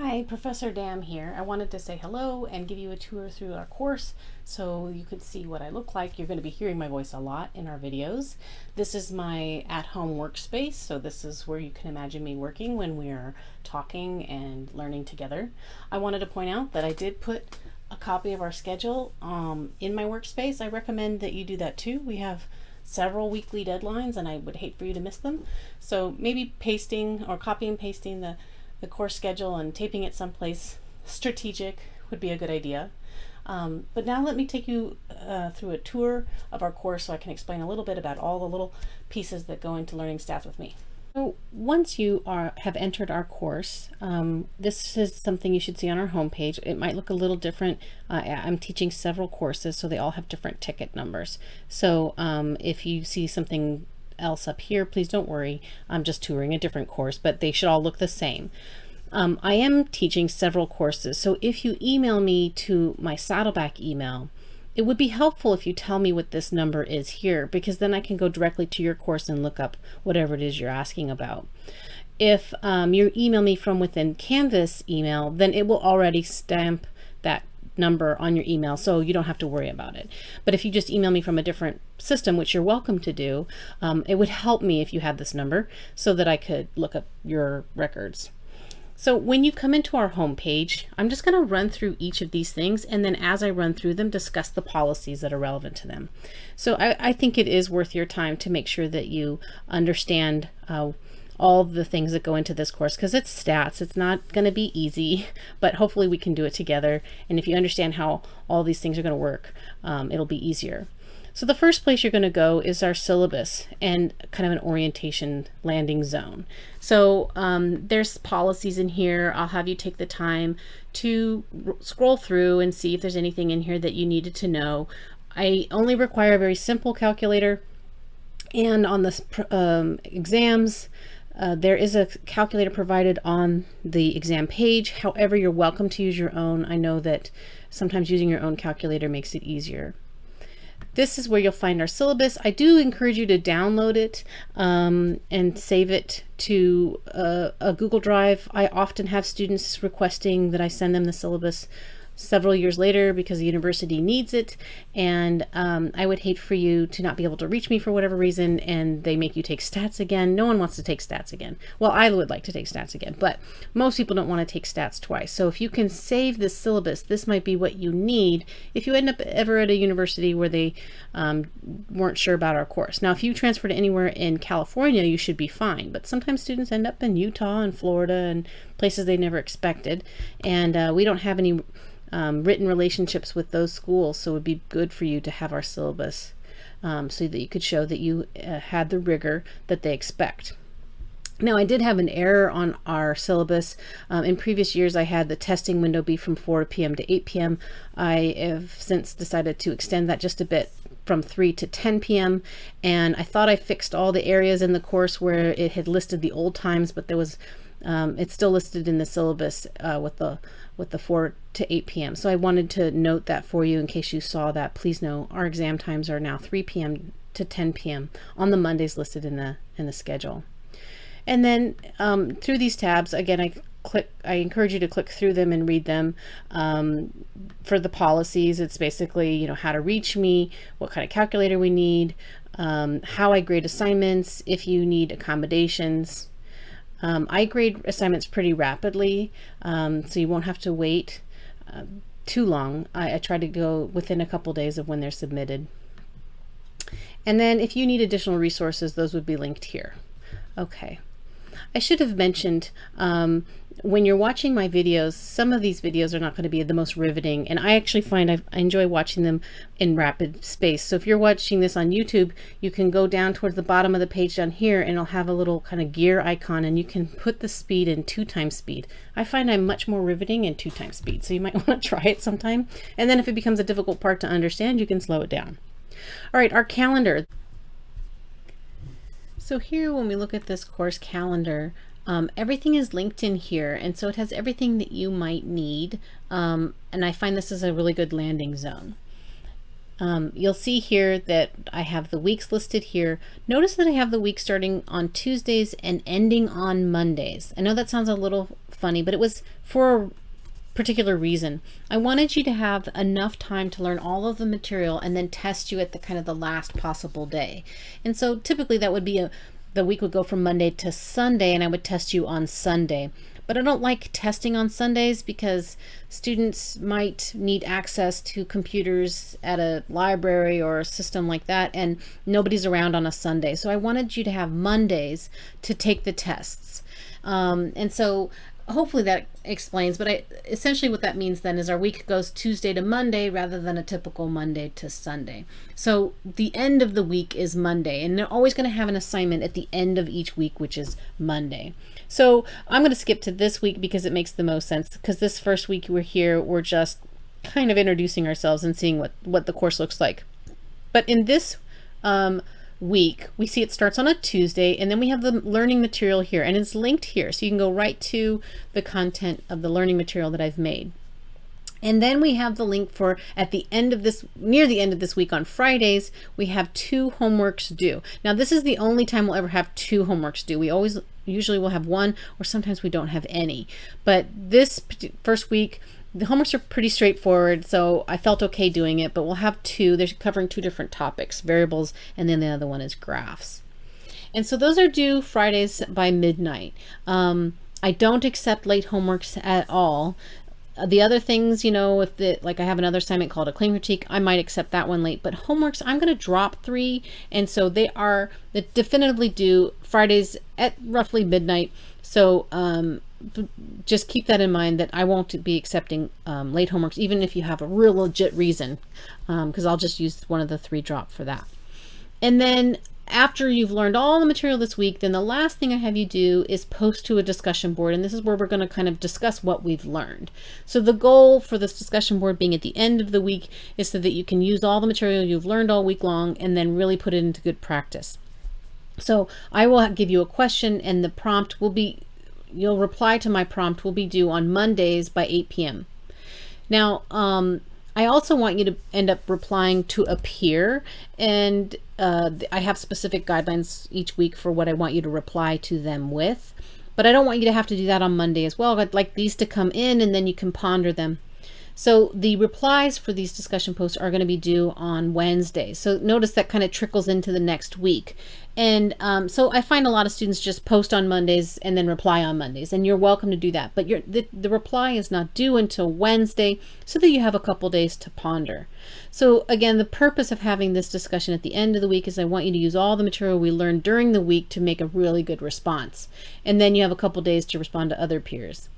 Hi, Professor Dam here. I wanted to say hello and give you a tour through our course so you could see what I look like. You're going to be hearing my voice a lot in our videos. This is my at-home workspace, so this is where you can imagine me working when we are talking and learning together. I wanted to point out that I did put a copy of our schedule um, in my workspace. I recommend that you do that too. We have several weekly deadlines and I would hate for you to miss them. So maybe pasting or copy and pasting the the course schedule and taping it someplace strategic would be a good idea. Um, but now let me take you uh, through a tour of our course so I can explain a little bit about all the little pieces that go into learning staff with me. So once you are have entered our course, um, this is something you should see on our homepage. It might look a little different. Uh, I'm teaching several courses, so they all have different ticket numbers. So um, if you see something else up here, please don't worry. I'm just touring a different course, but they should all look the same. Um, I am teaching several courses, so if you email me to my Saddleback email, it would be helpful if you tell me what this number is here, because then I can go directly to your course and look up whatever it is you're asking about. If um, you email me from within Canvas email, then it will already stamp that number on your email so you don't have to worry about it. But if you just email me from a different system, which you're welcome to do, um, it would help me if you had this number so that I could look up your records. So when you come into our home page, I'm just going to run through each of these things and then as I run through them, discuss the policies that are relevant to them. So I, I think it is worth your time to make sure that you understand uh, all the things that go into this course because it's stats. It's not going to be easy, but hopefully we can do it together. And if you understand how all these things are going to work, um, it'll be easier. So the first place you're going to go is our syllabus and kind of an orientation landing zone. So um, there's policies in here. I'll have you take the time to scroll through and see if there's anything in here that you needed to know. I only require a very simple calculator and on the um, exams, uh, there is a calculator provided on the exam page. However, you're welcome to use your own. I know that sometimes using your own calculator makes it easier. This is where you'll find our syllabus. I do encourage you to download it um, and save it to a, a Google Drive. I often have students requesting that I send them the syllabus several years later because the university needs it and um, I would hate for you to not be able to reach me for whatever reason and they make you take stats again. No one wants to take stats again. Well, I would like to take stats again, but most people don't want to take stats twice. So if you can save this syllabus, this might be what you need if you end up ever at a university where they um, weren't sure about our course. Now, if you transfer to anywhere in California, you should be fine, but sometimes students end up in Utah and Florida and places they never expected, and uh, we don't have any um, written relationships with those schools. So it would be good for you to have our syllabus um, so that you could show that you uh, had the rigor that they expect. Now I did have an error on our syllabus. Um, in previous years I had the testing window be from 4 p.m. to 8 p.m. I have since decided to extend that just a bit from 3 to 10 p.m. and I thought I fixed all the areas in the course where it had listed the old times but there was um, it's still listed in the syllabus uh, with the with the 4 to 8 p.m. So I wanted to note that for you in case you saw that. Please know our exam times are now 3 p.m. to 10 p.m. on the Mondays listed in the in the schedule. And then um, through these tabs, again, I click. I encourage you to click through them and read them. Um, for the policies, it's basically you know how to reach me, what kind of calculator we need, um, how I grade assignments, if you need accommodations, um, I grade assignments pretty rapidly, um, so you won't have to wait uh, too long. I, I, try to go within a couple days of when they're submitted. And then if you need additional resources, those would be linked here. Okay. I should have mentioned um, when you're watching my videos, some of these videos are not going to be the most riveting, and I actually find I, I enjoy watching them in rapid space. So if you're watching this on YouTube, you can go down towards the bottom of the page down here, and it'll have a little kind of gear icon, and you can put the speed in two times speed. I find I'm much more riveting in two times speed, so you might want to try it sometime. And then if it becomes a difficult part to understand, you can slow it down. All right, our calendar. So here, when we look at this course calendar, um, everything is linked in here, and so it has everything that you might need, um, and I find this is a really good landing zone. Um, you'll see here that I have the weeks listed here. Notice that I have the week starting on Tuesdays and ending on Mondays. I know that sounds a little funny, but it was for a particular reason. I wanted you to have enough time to learn all of the material and then test you at the kind of the last possible day. And so typically that would be a, the week would go from Monday to Sunday and I would test you on Sunday. But I don't like testing on Sundays because students might need access to computers at a library or a system like that and nobody's around on a Sunday. So I wanted you to have Mondays to take the tests. Um, and so hopefully that explains but I essentially what that means then is our week goes Tuesday to Monday rather than a typical Monday to Sunday. So the end of the week is Monday and they're always going to have an assignment at the end of each week which is Monday. So I'm going to skip to this week because it makes the most sense because this first week we're here we're just kind of introducing ourselves and seeing what what the course looks like. But in this um, week. We see it starts on a Tuesday and then we have the learning material here and it's linked here. So you can go right to the content of the learning material that I've made. And then we have the link for at the end of this, near the end of this week on Fridays, we have two homeworks due. Now this is the only time we'll ever have two homeworks due. We always, usually we'll have one or sometimes we don't have any. But this first week, the homeworks are pretty straightforward, so I felt okay doing it, but we'll have two. They're covering two different topics, variables, and then the other one is graphs. And so those are due Fridays by midnight. Um, I don't accept late homeworks at all. The other things, you know, if the, like I have another assignment called a claim critique, I might accept that one late, but homeworks, I'm going to drop three. And so they are definitively due Fridays at roughly midnight. So um, just keep that in mind that I won't be accepting um, late homeworks, even if you have a real legit reason, because um, I'll just use one of the three drop for that. And then after you've learned all the material this week, then the last thing I have you do is post to a discussion board. And this is where we're going to kind of discuss what we've learned. So the goal for this discussion board being at the end of the week is so that you can use all the material you've learned all week long and then really put it into good practice. So I will give you a question and the prompt will be you'll reply to my prompt will be due on Mondays by 8 p.m. Now, um, I also want you to end up replying to a peer and uh, I have specific guidelines each week for what I want you to reply to them with, but I don't want you to have to do that on Monday as well. I'd like these to come in and then you can ponder them. So the replies for these discussion posts are going to be due on Wednesday. So notice that kind of trickles into the next week. And um, so I find a lot of students just post on Mondays and then reply on Mondays, and you're welcome to do that. But the, the reply is not due until Wednesday so that you have a couple days to ponder. So again, the purpose of having this discussion at the end of the week is I want you to use all the material we learned during the week to make a really good response. And then you have a couple days to respond to other peers.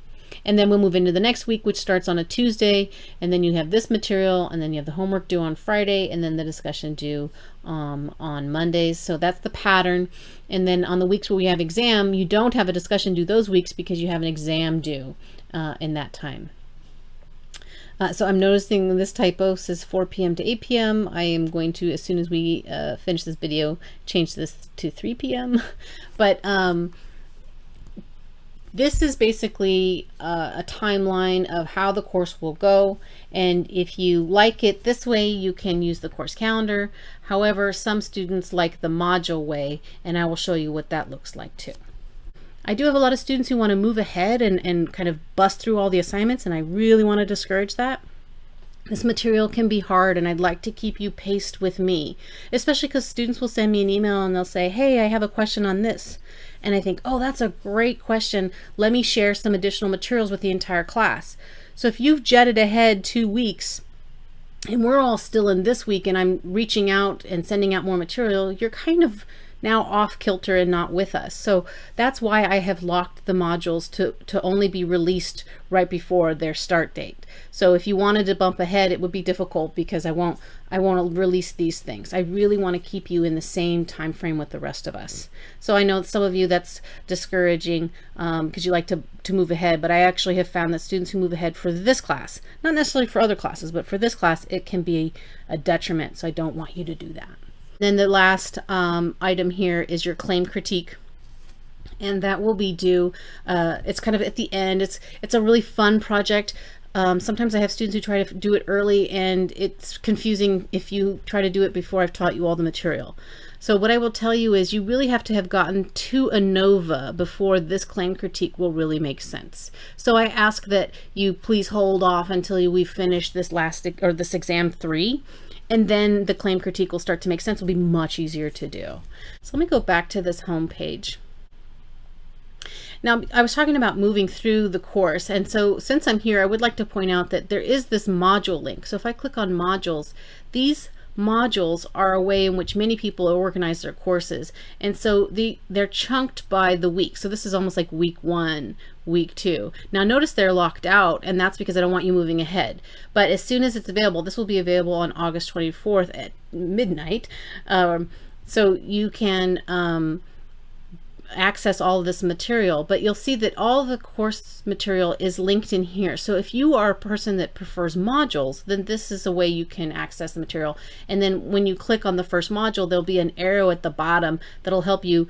And then we'll move into the next week, which starts on a Tuesday. And then you have this material, and then you have the homework due on Friday, and then the discussion due um, on Mondays. So that's the pattern. And then on the weeks where we have exam, you don't have a discussion due those weeks because you have an exam due uh, in that time. Uh, so I'm noticing this typo says 4 p.m. to 8 p.m. I am going to, as soon as we uh, finish this video, change this to 3 p.m. but um, this is basically uh, a timeline of how the course will go. And if you like it this way, you can use the course calendar. However, some students like the module way, and I will show you what that looks like too. I do have a lot of students who want to move ahead and, and kind of bust through all the assignments, and I really want to discourage that. This material can be hard and I'd like to keep you paced with me, especially because students will send me an email and they'll say, hey, I have a question on this. And I think, oh, that's a great question. Let me share some additional materials with the entire class. So if you've jetted ahead two weeks and we're all still in this week and I'm reaching out and sending out more material, you're kind of now off kilter and not with us. So that's why I have locked the modules to, to only be released right before their start date. So if you wanted to bump ahead, it would be difficult because I won't I won't release these things. I really want to keep you in the same time frame with the rest of us. So I know some of you that's discouraging because um, you like to, to move ahead, but I actually have found that students who move ahead for this class, not necessarily for other classes, but for this class, it can be a detriment. So I don't want you to do that. Then the last um, item here is your claim critique. And that will be due uh, it's kind of at the end. It's it's a really fun project. Um, sometimes I have students who try to do it early and it's confusing if you try to do it before I've taught you all the material. So what I will tell you is you really have to have gotten to ANOVA before this claim critique will really make sense. So I ask that you please hold off until we finish this last or this exam three and then the claim critique will start to make sense. It'll be much easier to do. So let me go back to this home page. Now, I was talking about moving through the course, and so since I'm here, I would like to point out that there is this module link. So if I click on modules, these modules are a way in which many people organize their courses. And so the they're chunked by the week. So this is almost like week one, week two. Now notice they're locked out and that's because I don't want you moving ahead. But as soon as it's available, this will be available on August 24th at midnight. Um, so you can um, access all this material, but you'll see that all the course material is linked in here. So if you are a person that prefers modules, then this is a way you can access the material. And then when you click on the first module, there'll be an arrow at the bottom that'll help you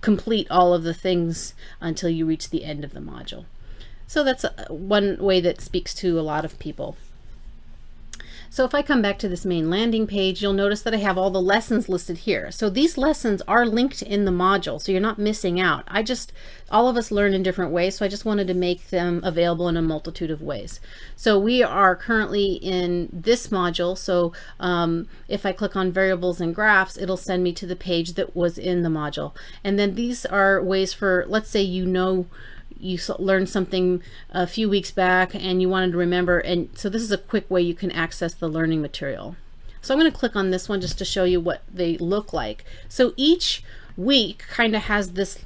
complete all of the things until you reach the end of the module. So that's uh, one way that speaks to a lot of people. So if I come back to this main landing page, you'll notice that I have all the lessons listed here. So these lessons are linked in the module, so you're not missing out. I just, all of us learn in different ways, so I just wanted to make them available in a multitude of ways. So we are currently in this module, so um, if I click on variables and graphs, it'll send me to the page that was in the module. And then these are ways for, let's say you know you learned something a few weeks back and you wanted to remember and so this is a quick way you can access the learning material so I'm going to click on this one just to show you what they look like so each week kind of has this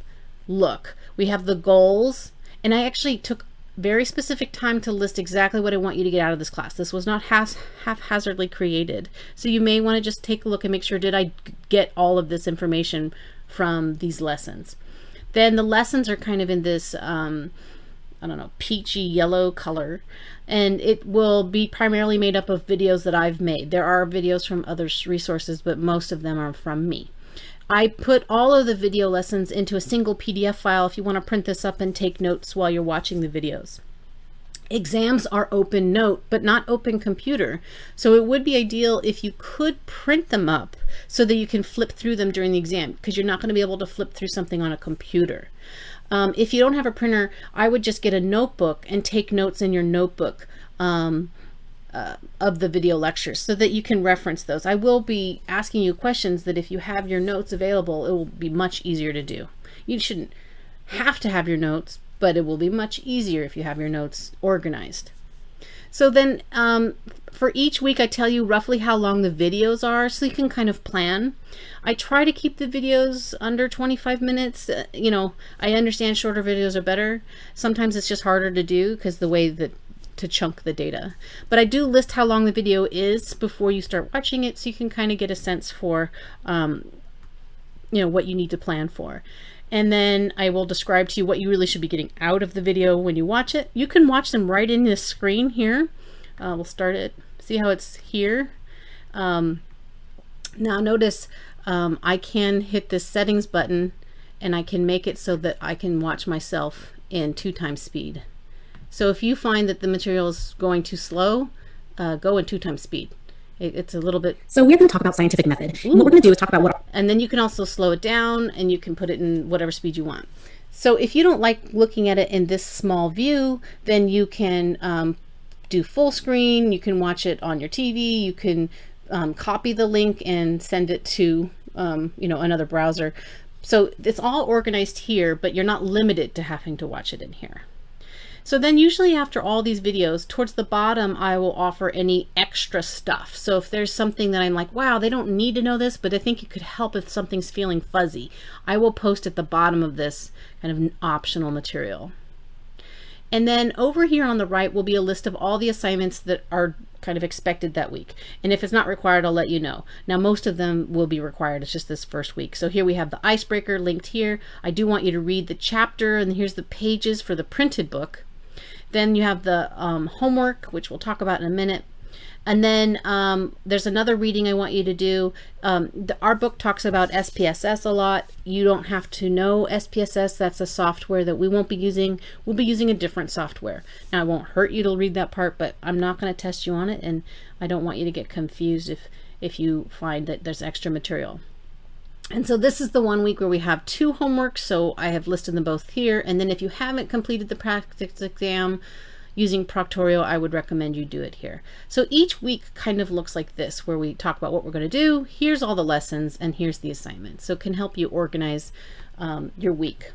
look we have the goals and I actually took very specific time to list exactly what I want you to get out of this class. This was not half haphazardly created. So you may want to just take a look and make sure, did I get all of this information from these lessons? Then the lessons are kind of in this, um, I don't know, peachy yellow color. And it will be primarily made up of videos that I've made. There are videos from other resources, but most of them are from me. I put all of the video lessons into a single PDF file if you want to print this up and take notes while you're watching the videos. Exams are open note, but not open computer. So it would be ideal if you could print them up so that you can flip through them during the exam because you're not going to be able to flip through something on a computer. Um, if you don't have a printer, I would just get a notebook and take notes in your notebook um, uh, of the video lectures so that you can reference those. I will be asking you questions that if you have your notes available, it will be much easier to do. You shouldn't have to have your notes, but it will be much easier if you have your notes organized. So then um, for each week, I tell you roughly how long the videos are so you can kind of plan. I try to keep the videos under 25 minutes. Uh, you know, I understand shorter videos are better. Sometimes it's just harder to do because the way that to chunk the data. But I do list how long the video is before you start watching it so you can kind of get a sense for, um, you know, what you need to plan for and then I will describe to you what you really should be getting out of the video when you watch it. You can watch them right in this screen here. Uh, we'll start it. See how it's here? Um, now notice um, I can hit this settings button and I can make it so that I can watch myself in two times speed. So if you find that the material is going too slow, uh, go in two times speed it's a little bit so we're going to talk about scientific method. What we're going to do is talk about what and then you can also slow it down and you can put it in whatever speed you want. So if you don't like looking at it in this small view then you can um, do full screen. You can watch it on your TV you can um, copy the link and send it to um, you know another browser. So it's all organized here but you're not limited to having to watch it in here so then usually after all these videos, towards the bottom, I will offer any extra stuff. So if there's something that I'm like, wow, they don't need to know this, but I think it could help if something's feeling fuzzy, I will post at the bottom of this kind of optional material. And then over here on the right will be a list of all the assignments that are kind of expected that week. And if it's not required, I'll let you know. Now, most of them will be required. It's just this first week. So here we have the icebreaker linked here. I do want you to read the chapter and here's the pages for the printed book. Then you have the um, homework, which we'll talk about in a minute. And then um, there's another reading I want you to do. Um, the, our book talks about SPSS a lot. You don't have to know SPSS. That's a software that we won't be using. We'll be using a different software. Now, it won't hurt you to read that part, but I'm not going to test you on it, and I don't want you to get confused if, if you find that there's extra material. And so this is the one week where we have two homeworks, so I have listed them both here. And then if you haven't completed the practice exam, using Proctorio, I would recommend you do it here. So each week kind of looks like this, where we talk about what we're going to do. Here's all the lessons, and here's the assignment. So it can help you organize um, your week.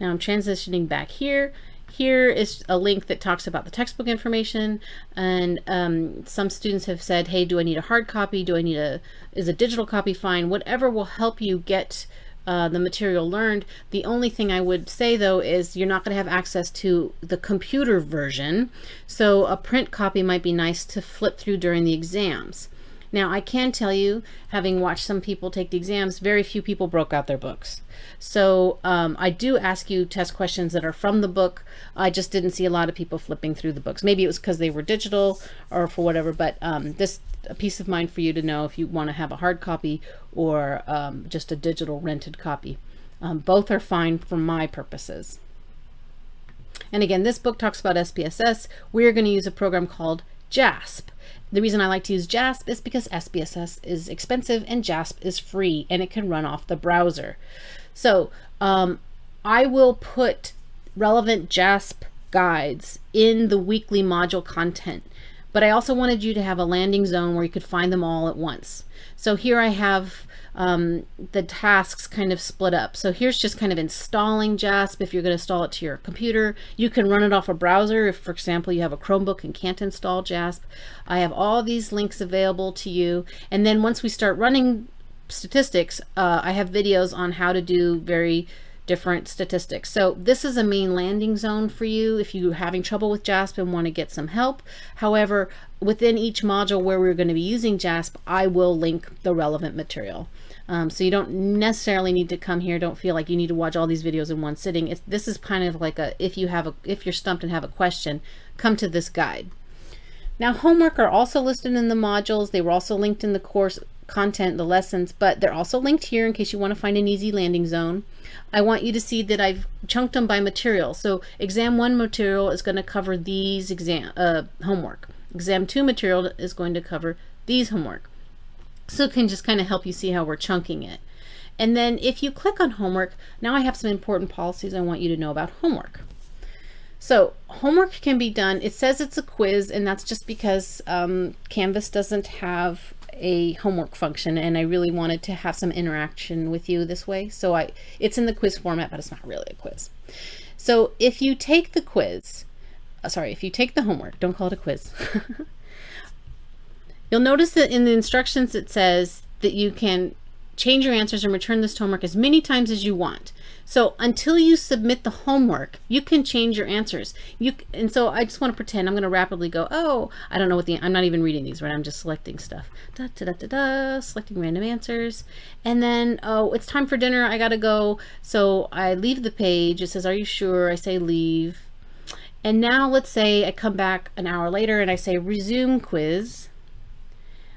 Now I'm transitioning back here. Here is a link that talks about the textbook information and um, some students have said, hey, do I need a hard copy? Do I need a, is a digital copy fine? Whatever will help you get uh, the material learned. The only thing I would say though is you're not going to have access to the computer version. So a print copy might be nice to flip through during the exams. Now I can tell you, having watched some people take the exams, very few people broke out their books. So um, I do ask you test questions that are from the book. I just didn't see a lot of people flipping through the books. Maybe it was because they were digital or for whatever, but um, this a peace of mind for you to know if you want to have a hard copy or um, just a digital rented copy. Um, both are fine for my purposes. And again, this book talks about SPSS. We're going to use a program called JASP. The reason I like to use JASP is because SPSS is expensive and JASP is free and it can run off the browser. So um, I will put relevant JASP guides in the weekly module content, but I also wanted you to have a landing zone where you could find them all at once. So here I have um, the tasks kind of split up. So here's just kind of installing JASP if you're going to install it to your computer. You can run it off a browser if, for example, you have a Chromebook and can't install JASP. I have all these links available to you. And then once we start running statistics, uh, I have videos on how to do very different statistics. So this is a main landing zone for you if you're having trouble with JASP and want to get some help. However, within each module where we're going to be using JASP, I will link the relevant material. Um, so you don't necessarily need to come here. Don't feel like you need to watch all these videos in one sitting. It's, this is kind of like a, if you have a, if you're stumped and have a question, come to this guide. Now homework are also listed in the modules. They were also linked in the course content, the lessons, but they're also linked here in case you want to find an easy landing zone. I want you to see that I've chunked them by material. So exam one material is going to cover these exam uh, homework. Exam two material is going to cover these homework. So it can just kind of help you see how we're chunking it. And then if you click on homework, now I have some important policies I want you to know about homework. So homework can be done. It says it's a quiz, and that's just because um, Canvas doesn't have a homework function and I really wanted to have some interaction with you this way. So I, it's in the quiz format, but it's not really a quiz. So if you take the quiz, Uh, sorry, if you take the homework, don't call it a quiz. You'll notice that in the instructions it says that you can change your answers and return this homework as many times as you want. So until you submit the homework, you can change your answers. You And so I just want to pretend I'm going to rapidly go, oh, I don't know what the, I'm not even reading these, right? I'm just selecting stuff. Da, da, da, da, da, selecting random answers. And then, oh, it's time for dinner. I got to go. So I leave the page. It says, are you sure? I say leave. And now let's say I come back an hour later and I say resume quiz.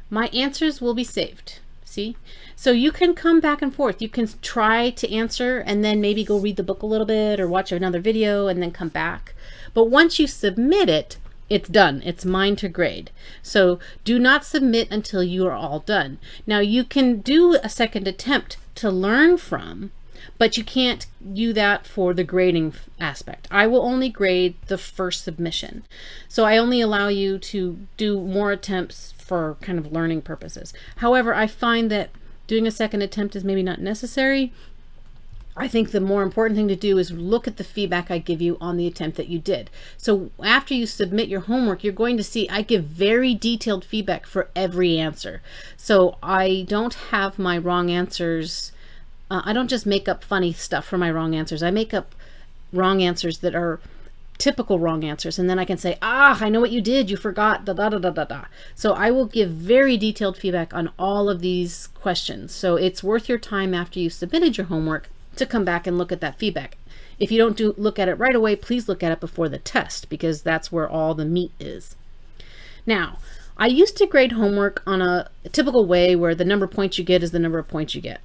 My answers will be saved. See? So you can come back and forth. You can try to answer and then maybe go read the book a little bit or watch another video and then come back. But once you submit it, it's done. It's mine to grade. So do not submit until you are all done. Now you can do a second attempt to learn from, but you can't do that for the grading aspect. I will only grade the first submission. So I only allow you to do more attempts for kind of learning purposes. However, I find that doing a second attempt is maybe not necessary. I think the more important thing to do is look at the feedback I give you on the attempt that you did. So after you submit your homework, you're going to see I give very detailed feedback for every answer. So I don't have my wrong answers. Uh, I don't just make up funny stuff for my wrong answers. I make up wrong answers that are typical wrong answers and then I can say ah I know what you did. You forgot. Da da da da da da. So I will give very detailed feedback on all of these questions. So it's worth your time after you submitted your homework to come back and look at that feedback. If you don't do look at it right away please look at it before the test because that's where all the meat is. Now, I used to grade homework on a typical way where the number of points you get is the number of points you get.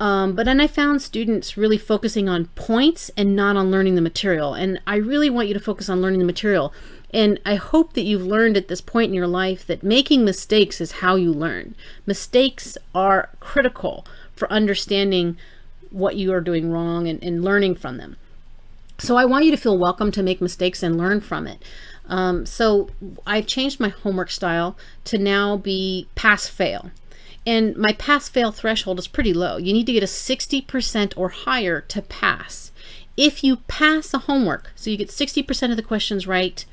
Um, but then I found students really focusing on points and not on learning the material. And I really want you to focus on learning the material. And I hope that you've learned at this point in your life that making mistakes is how you learn. Mistakes are critical for understanding what you are doing wrong and, and learning from them. So I want you to feel welcome to make mistakes and learn from it. Um, so I've changed my homework style to now be pass fail. And my pass fail threshold is pretty low. You need to get a 60% or higher to pass. If you pass a homework, so you get 60% of the questions right,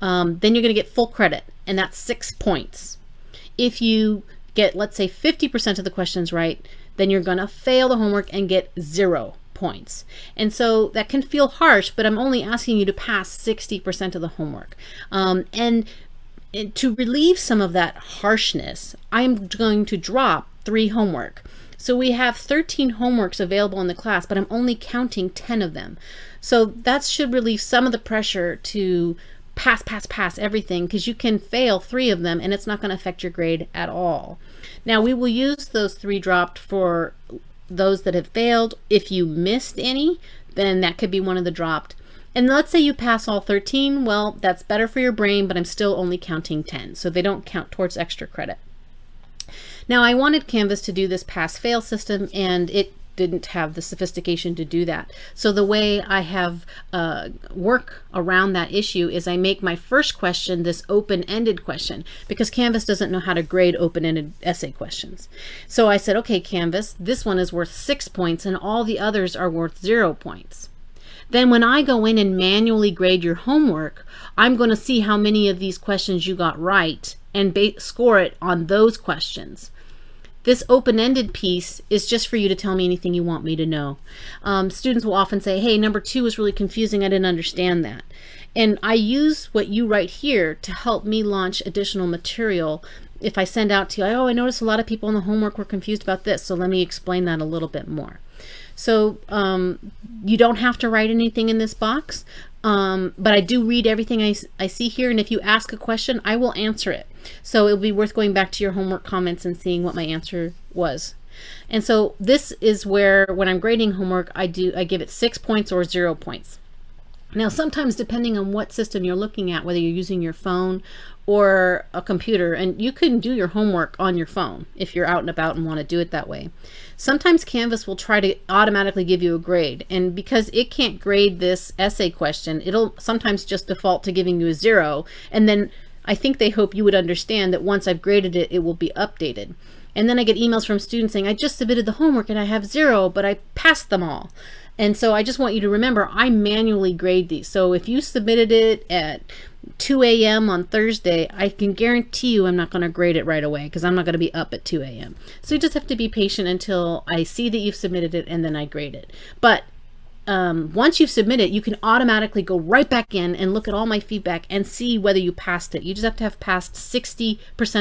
um, then you're going to get full credit, and that's six points. If you get, let's say, 50% of the questions right, then you're going to fail the homework and get zero points. And so that can feel harsh, but I'm only asking you to pass 60% of the homework. Um, and and to relieve some of that harshness, I'm going to drop three homework. So we have 13 homeworks available in the class, but I'm only counting 10 of them. So that should relieve some of the pressure to pass, pass, pass everything because you can fail three of them and it's not going to affect your grade at all. Now we will use those three dropped for those that have failed. If you missed any, then that could be one of the dropped. And let's say you pass all 13, well, that's better for your brain, but I'm still only counting 10, so they don't count towards extra credit. Now I wanted Canvas to do this pass-fail system, and it didn't have the sophistication to do that. So the way I have uh, work around that issue is I make my first question this open-ended question because Canvas doesn't know how to grade open-ended essay questions. So I said, okay, Canvas, this one is worth six points and all the others are worth zero points. Then when I go in and manually grade your homework, I'm going to see how many of these questions you got right and score it on those questions. This open-ended piece is just for you to tell me anything you want me to know. Um, students will often say, hey, number two was really confusing. I didn't understand that. And I use what you write here to help me launch additional material if I send out to you, oh, I noticed a lot of people in the homework were confused about this, so let me explain that a little bit more. So um, you don't have to write anything in this box, um, but I do read everything I, I see here, and if you ask a question, I will answer it. So it'll be worth going back to your homework comments and seeing what my answer was. And so this is where, when I'm grading homework, I do I give it six points or zero points. Now, sometimes depending on what system you're looking at, whether you're using your phone or a computer, and you can do your homework on your phone if you're out and about and want to do it that way. Sometimes Canvas will try to automatically give you a grade, and because it can't grade this essay question, it'll sometimes just default to giving you a zero, and then I think they hope you would understand that once I've graded it, it will be updated. And then I get emails from students saying, I just submitted the homework and I have zero, but I passed them all. And so I just want you to remember, I manually grade these. So if you submitted it at 2 a.m. on Thursday, I can guarantee you I'm not going to grade it right away because I'm not going to be up at 2 a.m. So you just have to be patient until I see that you've submitted it and then I grade it. But um, once you've submitted, you can automatically go right back in and look at all my feedback and see whether you passed it. You just have to have passed 60%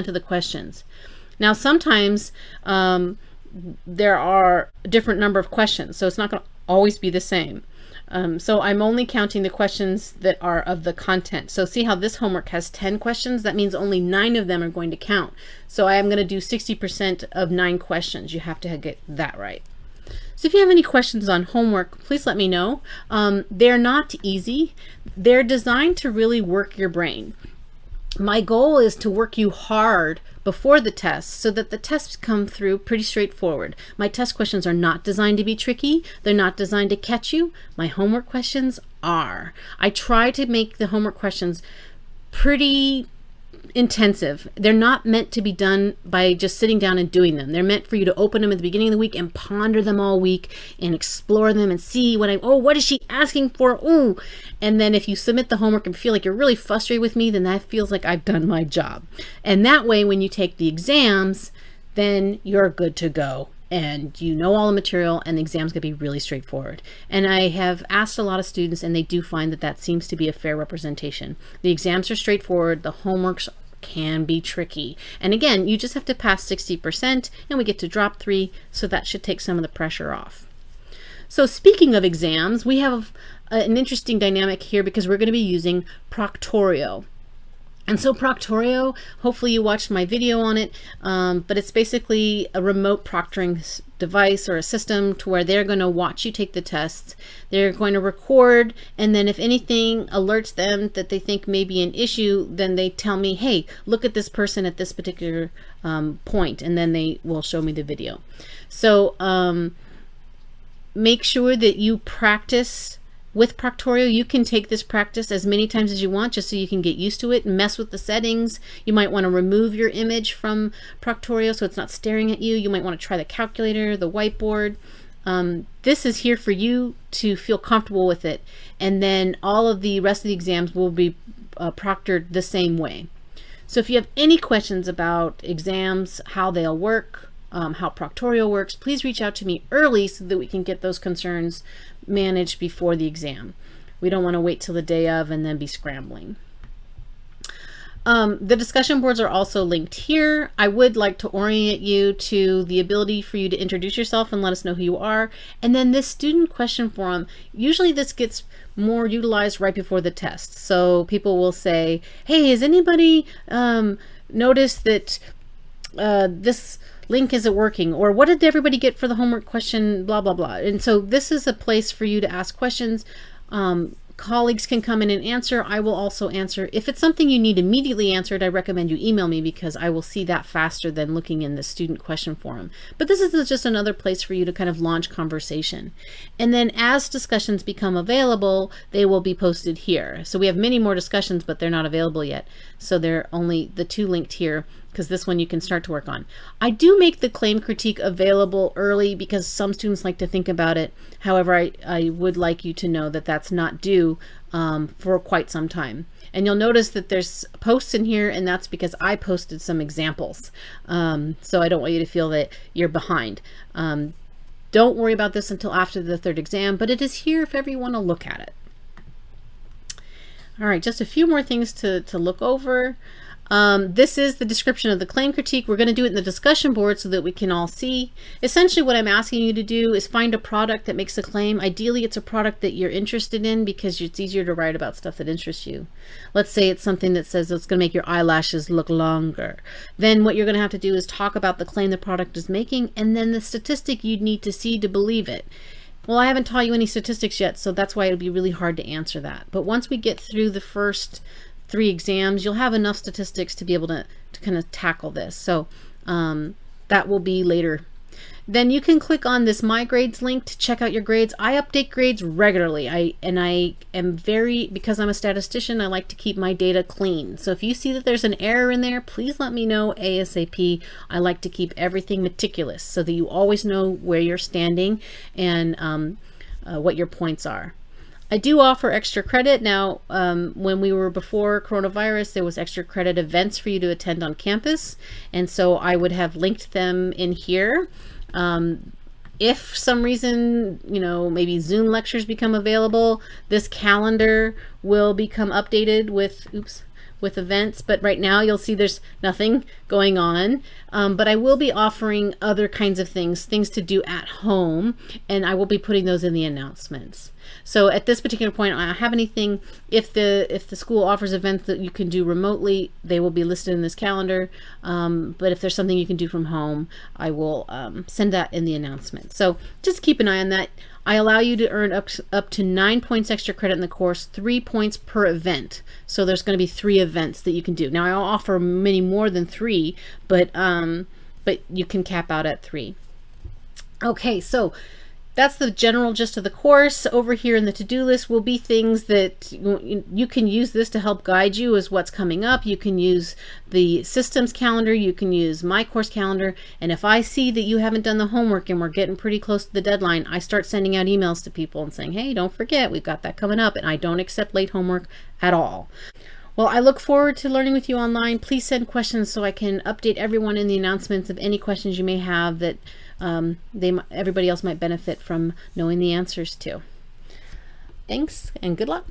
of the questions. Now, sometimes um, there are a different number of questions, so it's not going to always be the same. Um, so I'm only counting the questions that are of the content. So see how this homework has 10 questions? That means only nine of them are going to count. So I am going to do 60% of nine questions. You have to get that right. So if you have any questions on homework, please let me know. Um, they're not easy. They're designed to really work your brain. My goal is to work you hard before the test so that the tests come through pretty straightforward. My test questions are not designed to be tricky. They're not designed to catch you. My homework questions are. I try to make the homework questions pretty intensive. They're not meant to be done by just sitting down and doing them. They're meant for you to open them at the beginning of the week and ponder them all week and explore them and see what I, oh, what is she asking for? Ooh. And then if you submit the homework and feel like you're really frustrated with me, then that feels like I've done my job. And that way, when you take the exams, then you're good to go and you know all the material and the exam's going to be really straightforward. And I have asked a lot of students and they do find that that seems to be a fair representation. The exams are straightforward, the homeworks can be tricky. And again, you just have to pass 60% and we get to drop three, so that should take some of the pressure off. So speaking of exams, we have an interesting dynamic here because we're going to be using Proctorio. And so Proctorio, hopefully you watched my video on it, um, but it's basically a remote proctoring device or a system to where they're going to watch you take the tests. They're going to record, and then if anything alerts them that they think may be an issue, then they tell me, hey, look at this person at this particular um, point, and then they will show me the video. So um, make sure that you practice with Proctorio, you can take this practice as many times as you want just so you can get used to it and mess with the settings. You might want to remove your image from Proctorio so it's not staring at you. You might want to try the calculator, the whiteboard. Um, this is here for you to feel comfortable with it. And then all of the rest of the exams will be uh, proctored the same way. So if you have any questions about exams, how they'll work, um, how Proctorio works, please reach out to me early so that we can get those concerns managed before the exam. We don't want to wait till the day of and then be scrambling. Um, the discussion boards are also linked here. I would like to orient you to the ability for you to introduce yourself and let us know who you are. And then this student question forum, usually this gets more utilized right before the test. So people will say, hey, has anybody um, noticed that uh, this link isn't working or what did everybody get for the homework question blah blah blah. And so this is a place for you to ask questions. Um, colleagues can come in and answer. I will also answer. If it's something you need immediately answered I recommend you email me because I will see that faster than looking in the student question forum. But this is just another place for you to kind of launch conversation. And then as discussions become available they will be posted here. So we have many more discussions but they're not available yet. So they're only the two linked here because this one you can start to work on. I do make the claim critique available early because some students like to think about it. However, I, I would like you to know that that's not due um, for quite some time. And you'll notice that there's posts in here and that's because I posted some examples. Um, so I don't want you to feel that you're behind. Um, don't worry about this until after the third exam, but it is here if ever you want to look at it. All right, just a few more things to, to look over. Um, this is the description of the claim critique. We're going to do it in the discussion board so that we can all see. Essentially what I'm asking you to do is find a product that makes a claim. Ideally, it's a product that you're interested in because it's easier to write about stuff that interests you. Let's say it's something that says it's going to make your eyelashes look longer. Then what you're going to have to do is talk about the claim the product is making and then the statistic you'd need to see to believe it. Well, I haven't taught you any statistics yet, so that's why it'll be really hard to answer that. But once we get through the first three exams, you'll have enough statistics to be able to, to kind of tackle this. So um, that will be later. Then you can click on this My Grades link to check out your grades. I update grades regularly. I And I am very, because I'm a statistician, I like to keep my data clean. So if you see that there's an error in there, please let me know ASAP. I like to keep everything meticulous so that you always know where you're standing and um, uh, what your points are. I do offer extra credit. Now, um, when we were before coronavirus, there was extra credit events for you to attend on campus. And so I would have linked them in here. Um, if some reason, you know, maybe Zoom lectures become available, this calendar will become updated with, oops, with events, but right now you'll see there's nothing going on. Um, but I will be offering other kinds of things, things to do at home, and I will be putting those in the announcements. So at this particular point, I have anything. If the if the school offers events that you can do remotely, they will be listed in this calendar. Um, but if there's something you can do from home, I will um, send that in the announcement. So just keep an eye on that. I allow you to earn up, up to nine points extra credit in the course, three points per event. So there's going to be three events that you can do. Now I offer many more than three, but um, but you can cap out at three. Okay, so that's the general gist of the course. Over here in the to-do list will be things that you can use this to help guide you as what's coming up. You can use the systems calendar, you can use my course calendar, and if I see that you haven't done the homework and we're getting pretty close to the deadline, I start sending out emails to people and saying, hey, don't forget, we've got that coming up, and I don't accept late homework at all. Well, I look forward to learning with you online. Please send questions so I can update everyone in the announcements of any questions you may have that um, they everybody else might benefit from knowing the answers to. Thanks and good luck.